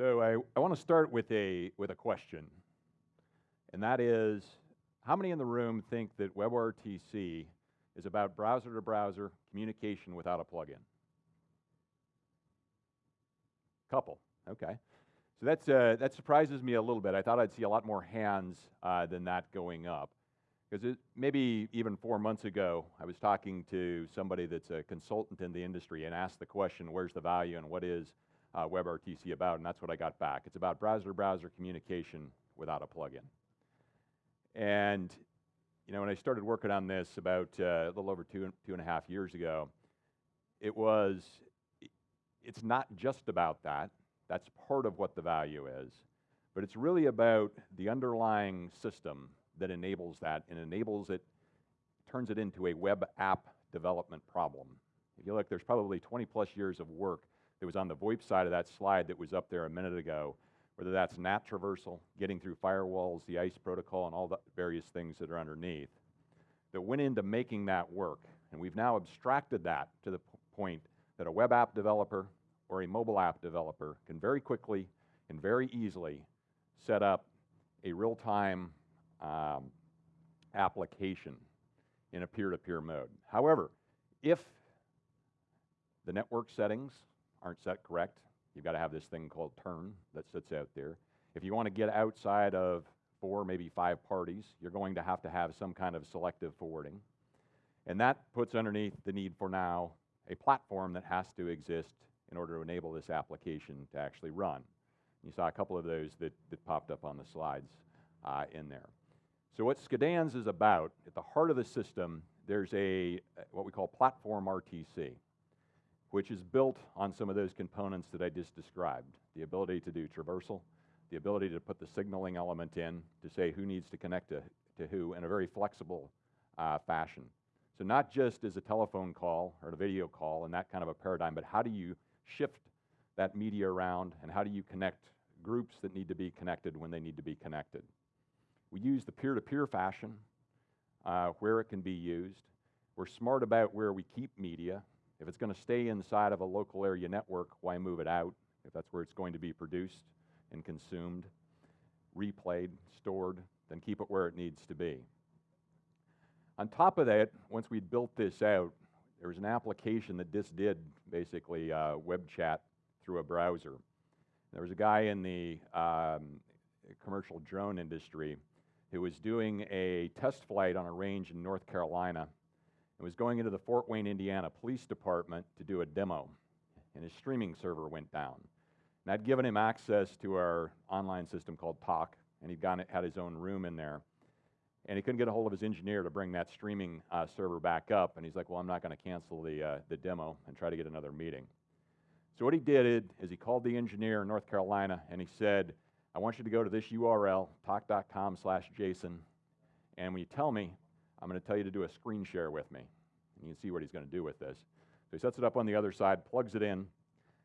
So I, I want to start with a, with a question, and that is, how many in the room think that WebRTC is about browser-to-browser communication without a plugin? Couple, okay. So that's, uh, that surprises me a little bit. I thought I'd see a lot more hands uh, than that going up. Because maybe even four months ago, I was talking to somebody that's a consultant in the industry and asked the question, where's the value and what is uh, WebRTC about? And that's what I got back. It's about browser-to-browser -browser communication without a plugin. And you know, when I started working on this about uh, a little over two, two and a half years ago, it was, it's not just about that. That's part of what the value is. But it's really about the underlying system that enables that and enables it, turns it into a web app development problem. If you look, there's probably 20 plus years of work that was on the VoIP side of that slide that was up there a minute ago whether that's NAT traversal, getting through firewalls, the ICE protocol, and all the various things that are underneath, that went into making that work. And we've now abstracted that to the point that a web app developer or a mobile app developer can very quickly and very easily set up a real-time um, application in a peer-to-peer -peer mode. However, if the network settings aren't set correct, You've got to have this thing called TURN that sits out there. If you want to get outside of four, maybe five parties, you're going to have to have some kind of selective forwarding. And that puts underneath the need for now a platform that has to exist in order to enable this application to actually run. You saw a couple of those that, that popped up on the slides uh, in there. So what Skadans is about, at the heart of the system, there's a what we call platform RTC which is built on some of those components that I just described. The ability to do traversal, the ability to put the signaling element in to say who needs to connect to, to who in a very flexible uh, fashion. So not just as a telephone call or a video call and that kind of a paradigm, but how do you shift that media around and how do you connect groups that need to be connected when they need to be connected. We use the peer-to-peer -peer fashion uh, where it can be used. We're smart about where we keep media if it's going to stay inside of a local area network, why move it out if that's where it's going to be produced and consumed, replayed, stored, then keep it where it needs to be. On top of that, once we'd built this out, there was an application that just did basically uh, web chat through a browser. There was a guy in the um, commercial drone industry who was doing a test flight on a range in North Carolina and was going into the Fort Wayne, Indiana Police Department to do a demo, and his streaming server went down. And I'd given him access to our online system called Talk, and he'd gone, had his own room in there. And he couldn't get a hold of his engineer to bring that streaming uh, server back up, and he's like, well, I'm not going to cancel the, uh, the demo and try to get another meeting. So what he did is he called the engineer in North Carolina, and he said, I want you to go to this URL, talk.com slash Jason, and when you tell me, I'm going to tell you to do a screen share with me. And you can see what he's going to do with this. So he sets it up on the other side, plugs it in,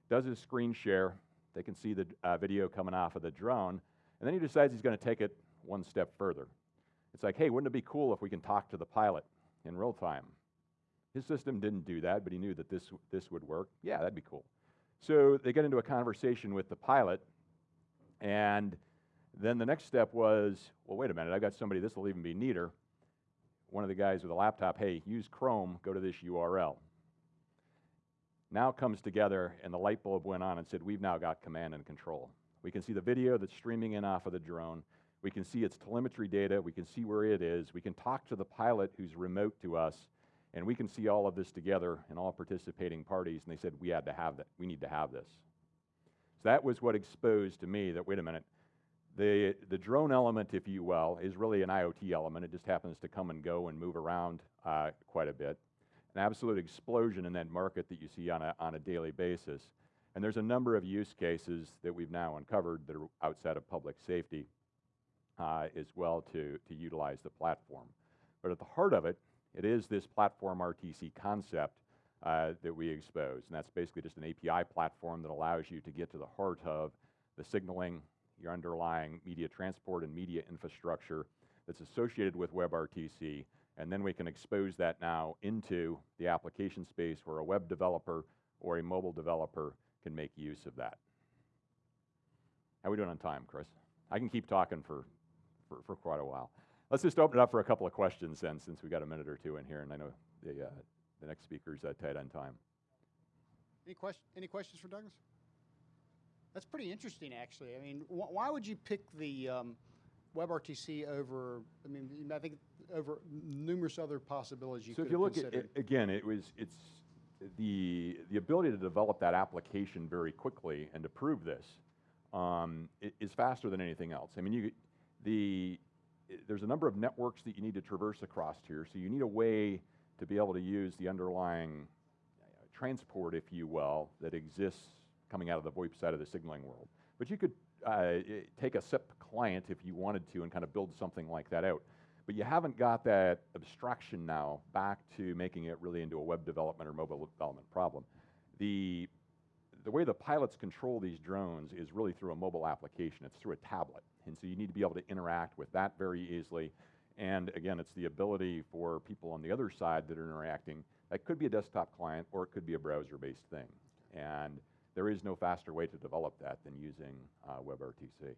does his screen share. They can see the uh, video coming off of the drone. And then he decides he's going to take it one step further. It's like, hey, wouldn't it be cool if we can talk to the pilot in real time? His system didn't do that, but he knew that this, this would work. Yeah, that'd be cool. So they get into a conversation with the pilot, and then the next step was, well, wait a minute, I've got somebody, this will even be neater one of the guys with a laptop, hey, use Chrome, go to this URL. Now comes together and the light bulb went on and said, we've now got command and control. We can see the video that's streaming in off of the drone. We can see its telemetry data. We can see where it is. We can talk to the pilot who's remote to us. And we can see all of this together and all participating parties. And they said, we had to have that. We need to have this. So that was what exposed to me that, wait a minute, the, the drone element, if you will, is really an IoT element. It just happens to come and go and move around uh, quite a bit. An absolute explosion in that market that you see on a, on a daily basis. And there's a number of use cases that we've now uncovered that are outside of public safety uh, as well to, to utilize the platform. But at the heart of it, it is this platform RTC concept uh, that we expose. And that's basically just an API platform that allows you to get to the heart of the signaling, your underlying media transport and media infrastructure that's associated with WebRTC, and then we can expose that now into the application space where a web developer or a mobile developer can make use of that. How are we doing on time, Chris? I can keep talking for, for, for quite a while. Let's just open it up for a couple of questions then, since we got a minute or two in here, and I know the, uh, the next speaker's uh, tight on time. Any question, any questions for Douglas? That's pretty interesting, actually. I mean, wh- why would you pick the um, WebRTC over, I mean, I think over numerous other possibilities you So if you look at, it- again, it was, it's the, the ability to develop that application very quickly and to prove this um, is faster than anything else. I mean, you, the, there's a number of networks that you need to traverse across here, so you need a way to be able to use the underlying uh, transport, if you will, that exists coming out of the VoIP side of the signaling world. But you could uh, take a SIP client if you wanted to and kind of build something like that out. But you haven't got that abstraction now back to making it really into a web development or mobile development problem. The, the way the pilots control these drones is really through a mobile application. It's through a tablet. And so you need to be able to interact with that very easily. And again, it's the ability for people on the other side that are interacting. That could be a desktop client or it could be a browser-based thing. And there is no faster way to develop that than using uh, WebRTC.